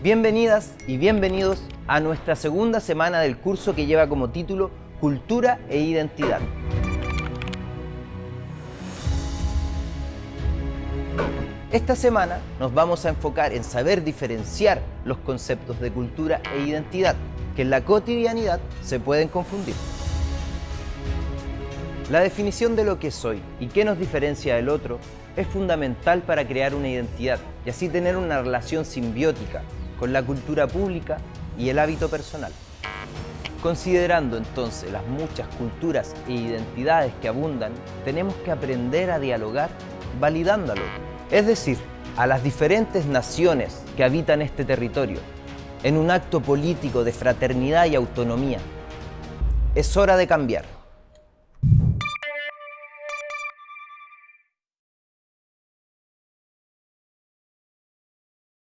Bienvenidas y bienvenidos a nuestra segunda semana del curso que lleva como título Cultura e Identidad. Esta semana nos vamos a enfocar en saber diferenciar los conceptos de cultura e identidad, que en la cotidianidad se pueden confundir. La definición de lo que soy y qué nos diferencia del otro es fundamental para crear una identidad y así tener una relación simbiótica con la cultura pública y el hábito personal. Considerando entonces las muchas culturas e identidades que abundan, tenemos que aprender a dialogar validando al otro, es decir, a las diferentes naciones que habitan este territorio, en un acto político de fraternidad y autonomía. Es hora de cambiar.